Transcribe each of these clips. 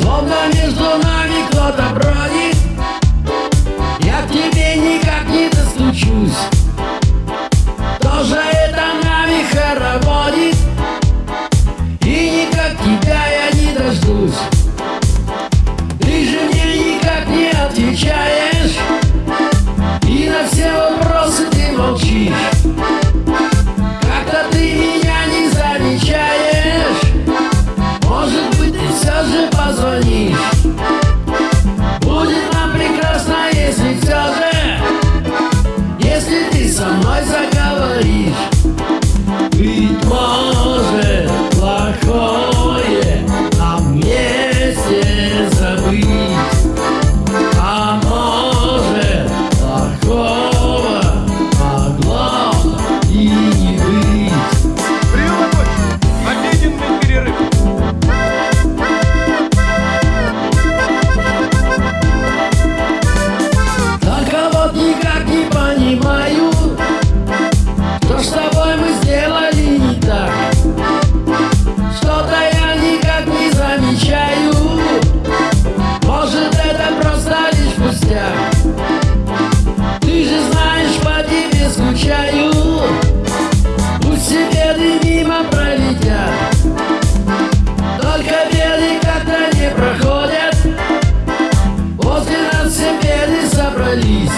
Словно между нами кто-то бродит собрались.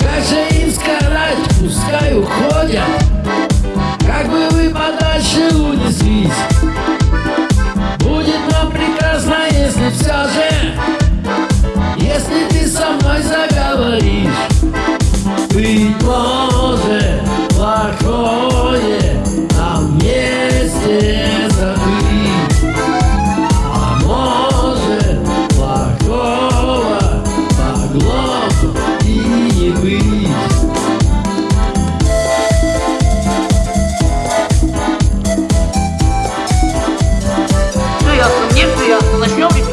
Каже им сказать, пускай уходят. Как бы вы подальше унеслись. Будет нам прекрасно, если все же Если ты со мной заговоришь. Быть может плохое ясно, мне все. Начнем